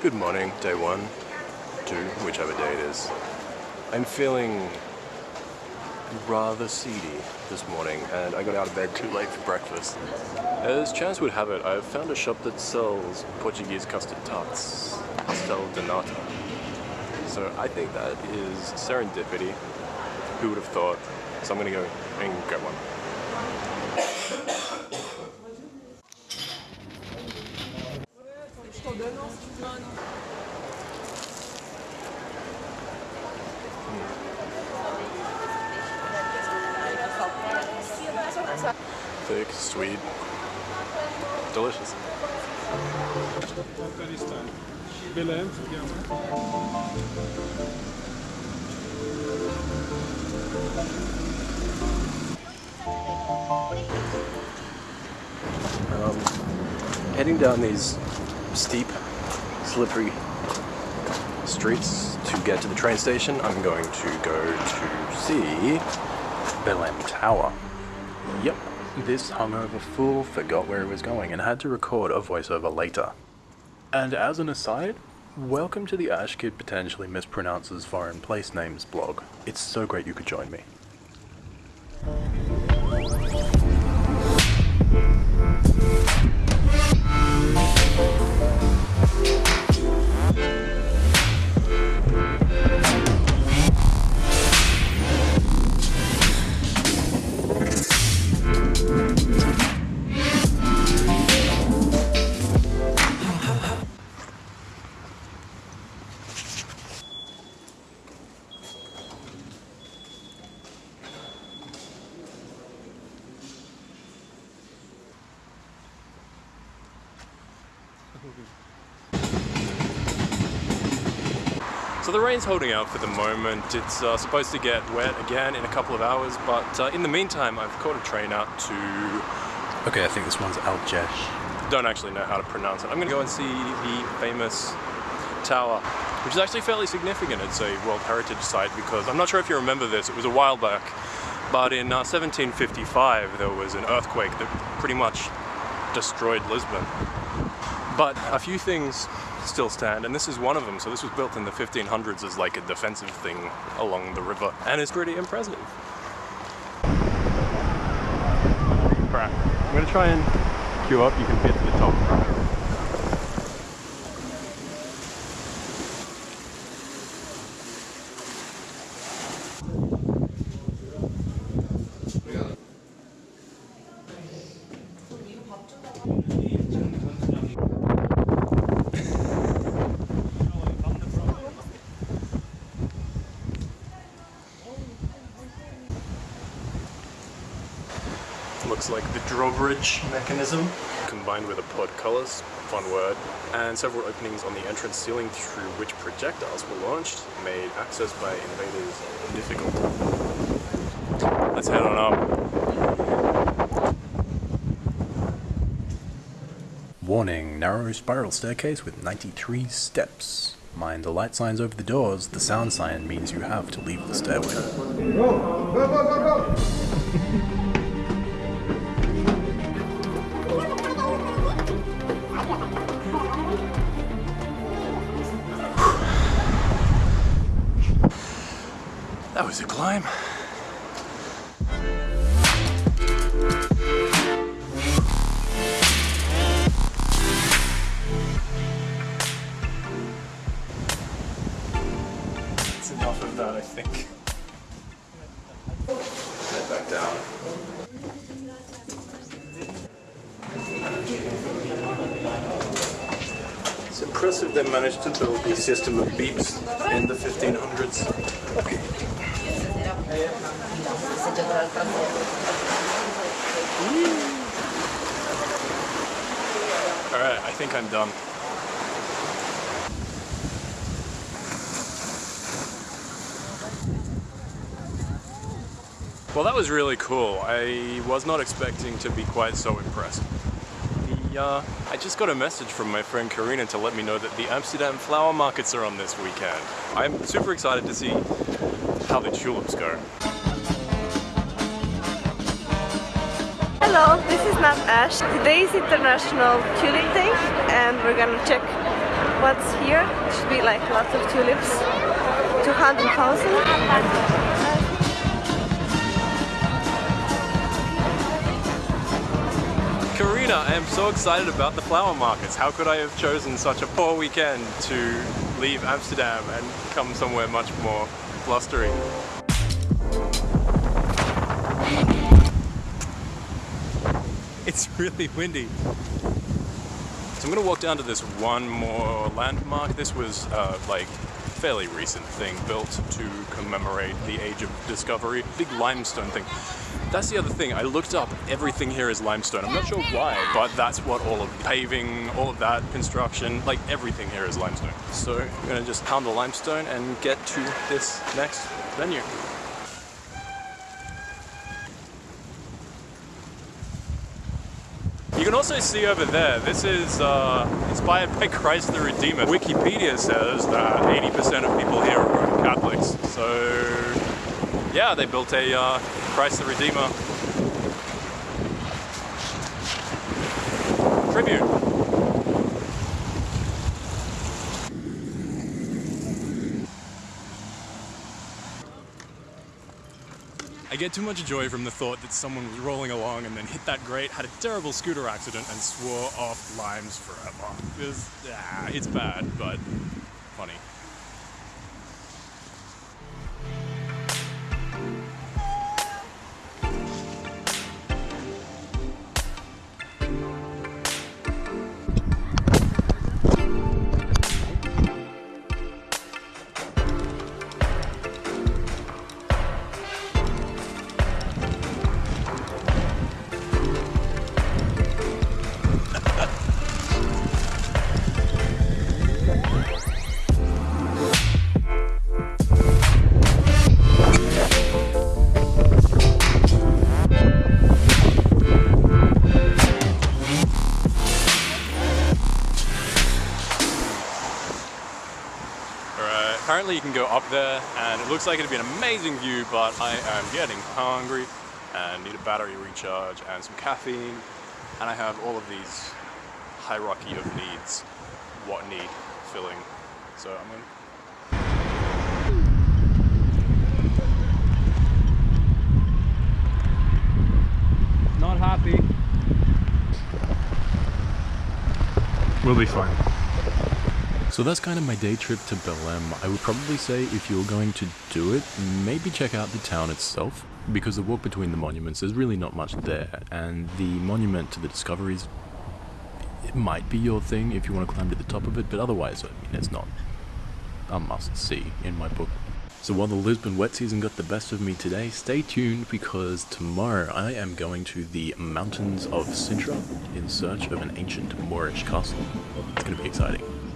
Good morning, day one, two, whichever day it is. I'm feeling rather seedy this morning and I got out of bed too late for breakfast. As chance would have it, I've found a shop that sells Portuguese custard tarts, Pastel de Nata. So I think that is serendipity. Who would have thought? So I'm gonna go and get one. Thick, sweet, delicious. Um, heading down these steep, slippery streets to get to the train station, I'm going to go to see Belém Tower. Yep, this hungover fool forgot where he was going and had to record a voiceover later. And as an aside, welcome to the Ash Kid Potentially Mispronounces Foreign Place Names blog. It's so great you could join me. So the rain's holding out for the moment. It's uh, supposed to get wet again in a couple of hours, but uh, in the meantime, I've caught a train out to. Okay, I think this one's Algesh. Don't actually know how to pronounce it. I'm gonna go and see the famous tower, which is actually fairly significant. It's a World Heritage Site because I'm not sure if you remember this. It was a while back, but in uh, 1755 there was an earthquake that pretty much destroyed Lisbon. But a few things still stand, and this is one of them. So this was built in the 1500s as like a defensive thing along the river, and it's pretty impressive. Right, I'm gonna try and queue up. You can get to the top. Looks like the drawbridge mechanism combined with a portcullis, fun word, and several openings on the entrance ceiling through which projectiles were launched made access by invaders difficult. Let's head on up. Warning, narrow spiral staircase with 93 steps. Mind the light signs over the doors, the sound sign means you have to leave the stairway. That was a climb. That's enough of that, I think. Head back down. It's impressive they managed to build a system of beeps in the 1500s. Alright, I think I'm done. Well, that was really cool. I was not expecting to be quite so impressed. The, uh, I just got a message from my friend Karina to let me know that the Amsterdam flower markets are on this weekend. I'm super excited to see how the tulips go. Hello, this is Nat Ash. Today is International Tulip Day and we're gonna check what's here. It should be like lots of tulips. 200,000. Karina, I am so excited about the flower markets. How could I have chosen such a poor weekend to leave Amsterdam and come somewhere much more blustery? It's really windy. So I'm gonna walk down to this one more landmark. This was uh, like fairly recent thing built to commemorate the age of discovery. Big limestone thing. That's the other thing. I looked up everything here is limestone. I'm not sure why, but that's what all of paving, all of that construction, like everything here is limestone. So I'm gonna just pound the limestone and get to this next venue. You can also see over there, this is uh, inspired by Christ the Redeemer. Wikipedia says that 80% of people here are Roman Catholics. So yeah, they built a uh, Christ the Redeemer tribute. I get too much joy from the thought that someone was rolling along and then hit that grate, had a terrible scooter accident and swore off limes forever. Ah, it's bad, but funny. Apparently you can go up there and it looks like it'd be an amazing view, but I am getting hungry and need a battery recharge and some caffeine. And I have all of these hierarchy of needs, what need filling. So I'm gonna Not happy. We'll be fine. So that's kind of my day trip to Belém. I would probably say if you're going to do it, maybe check out the town itself, because the walk between the monuments, there's really not much there, and the monument to the discoveries, it might be your thing if you want to climb to the top of it, but otherwise, I mean, it's not a must-see in my book. So while the Lisbon wet season got the best of me today, stay tuned because tomorrow I am going to the mountains of Sintra in search of an ancient Moorish castle. It's going to be exciting.